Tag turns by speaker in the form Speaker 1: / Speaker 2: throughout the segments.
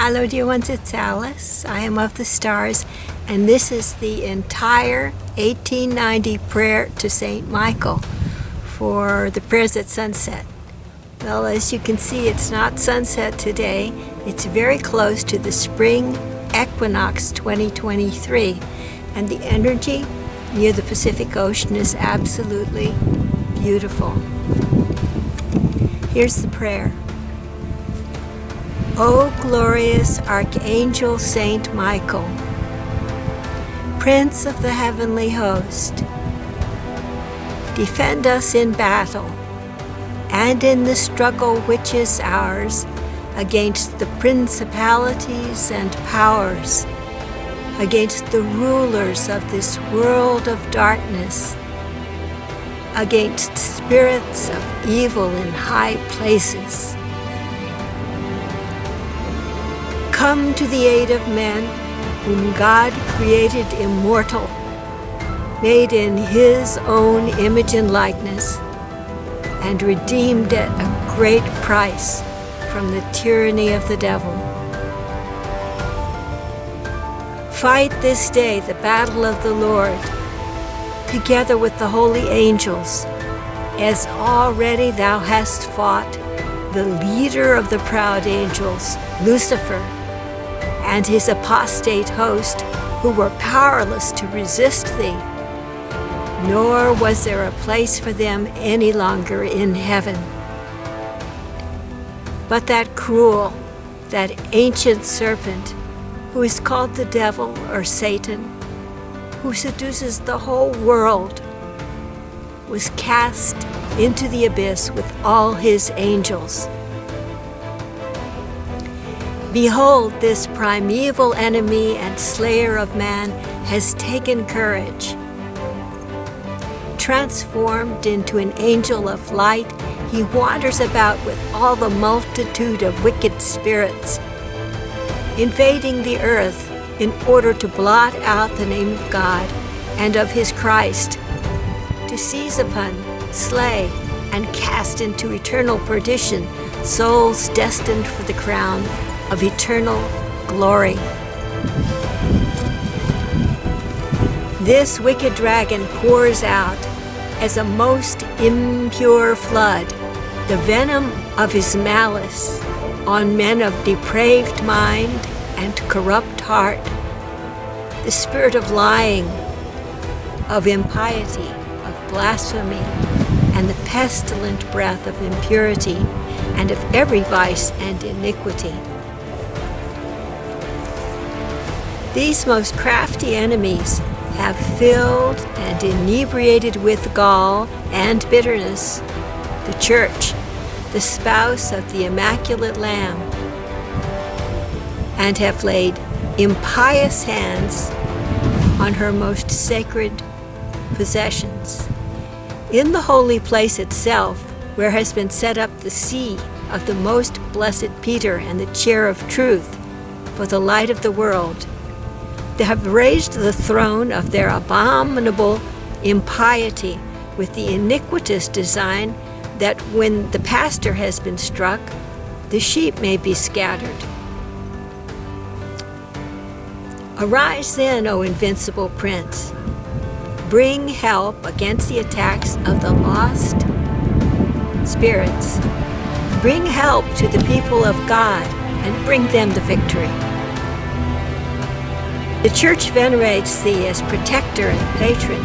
Speaker 1: Hello dear ones, it's Alice. I am of the stars and this is the entire 1890 prayer to St. Michael for the prayers at sunset. Well, as you can see, it's not sunset today. It's very close to the spring equinox 2023 and the energy near the Pacific Ocean is absolutely beautiful. Here's the prayer. O glorious Archangel Saint Michael, Prince of the heavenly host, defend us in battle and in the struggle which is ours against the principalities and powers, against the rulers of this world of darkness, against spirits of evil in high places. Come to the aid of men whom God created immortal, made in his own image and likeness, and redeemed at a great price from the tyranny of the devil. Fight this day the battle of the Lord, together with the holy angels, as already thou hast fought the leader of the proud angels, Lucifer, and his apostate host, who were powerless to resist thee. Nor was there a place for them any longer in heaven. But that cruel, that ancient serpent, who is called the devil or Satan, who seduces the whole world, was cast into the abyss with all his angels. Behold, this primeval enemy and slayer of man has taken courage. Transformed into an angel of light, he wanders about with all the multitude of wicked spirits, invading the earth in order to blot out the name of God and of his Christ, to seize upon, slay, and cast into eternal perdition souls destined for the crown of eternal glory. This wicked dragon pours out as a most impure flood the venom of his malice on men of depraved mind and corrupt heart, the spirit of lying, of impiety, of blasphemy, and the pestilent breath of impurity and of every vice and iniquity. These most crafty enemies have filled and inebriated with gall and bitterness the church, the spouse of the Immaculate Lamb, and have laid impious hands on her most sacred possessions. In the holy place itself, where has been set up the see of the most blessed Peter and the chair of truth for the light of the world, have raised the throne of their abominable impiety with the iniquitous design that when the pastor has been struck, the sheep may be scattered. Arise then, O invincible prince. Bring help against the attacks of the lost spirits. Bring help to the people of God and bring them the victory. The Church venerates thee as protector and patron.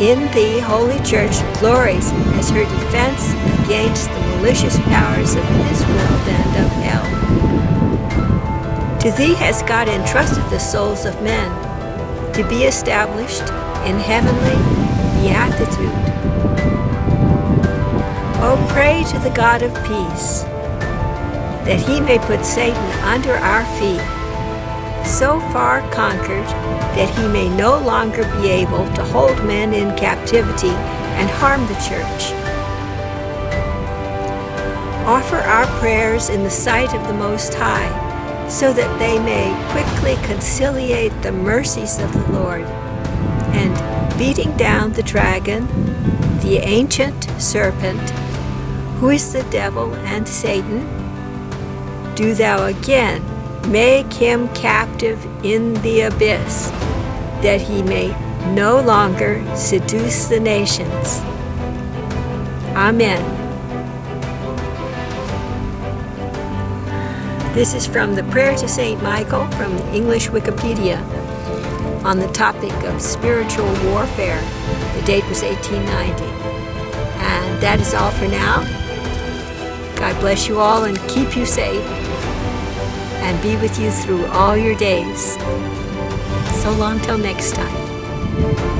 Speaker 1: In thee, Holy Church glories as her defense against the malicious powers of this world and of hell. To thee has God entrusted the souls of men to be established in heavenly beatitude. Oh, pray to the God of peace, that he may put Satan under our feet so far conquered that he may no longer be able to hold men in captivity and harm the church. Offer our prayers in the sight of the Most High, so that they may quickly conciliate the mercies of the Lord, and beating down the dragon, the ancient serpent, who is the devil and Satan, do thou again make him captive in the abyss, that he may no longer seduce the nations. Amen. This is from the Prayer to St. Michael from the English Wikipedia on the topic of spiritual warfare. The date was 1890. And that is all for now. God bless you all and keep you safe and be with you through all your days. So long till next time.